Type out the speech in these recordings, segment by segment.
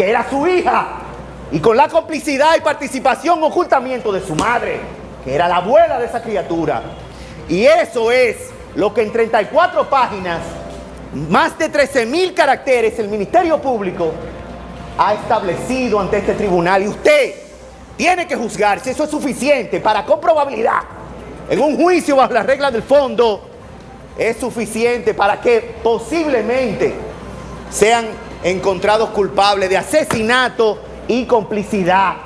que era su hija, y con la complicidad y participación, ocultamiento de su madre, que era la abuela de esa criatura. Y eso es lo que en 34 páginas, más de 13 mil caracteres, el Ministerio Público ha establecido ante este tribunal. Y usted tiene que juzgar si eso es suficiente para con probabilidad, en un juicio bajo las reglas del fondo, es suficiente para que posiblemente sean encontrados culpables de asesinato y complicidad.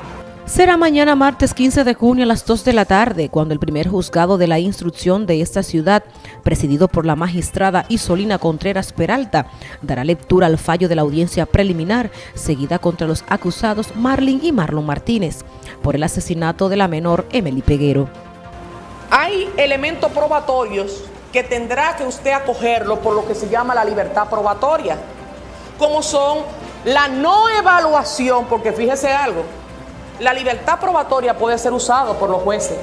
Será mañana martes 15 de junio a las 2 de la tarde cuando el primer juzgado de la instrucción de esta ciudad, presidido por la magistrada Isolina Contreras Peralta, dará lectura al fallo de la audiencia preliminar seguida contra los acusados Marlin y Marlon Martínez por el asesinato de la menor Emily Peguero. Hay elementos probatorios que tendrá que usted acogerlo por lo que se llama la libertad probatoria, como son la no evaluación, porque fíjese algo, la libertad probatoria puede ser usada por los jueces,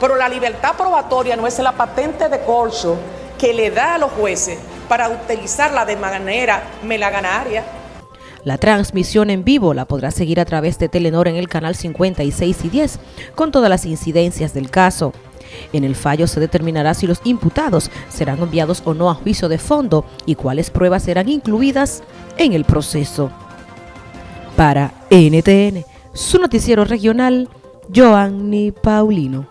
pero la libertad probatoria no es la patente de corso que le da a los jueces para utilizarla de manera melaganaria. La transmisión en vivo la podrá seguir a través de Telenor en el canal 56 y 10 con todas las incidencias del caso. En el fallo se determinará si los imputados serán enviados o no a juicio de fondo y cuáles pruebas serán incluidas en el proceso. Para NTN, su noticiero regional, Joanny Paulino.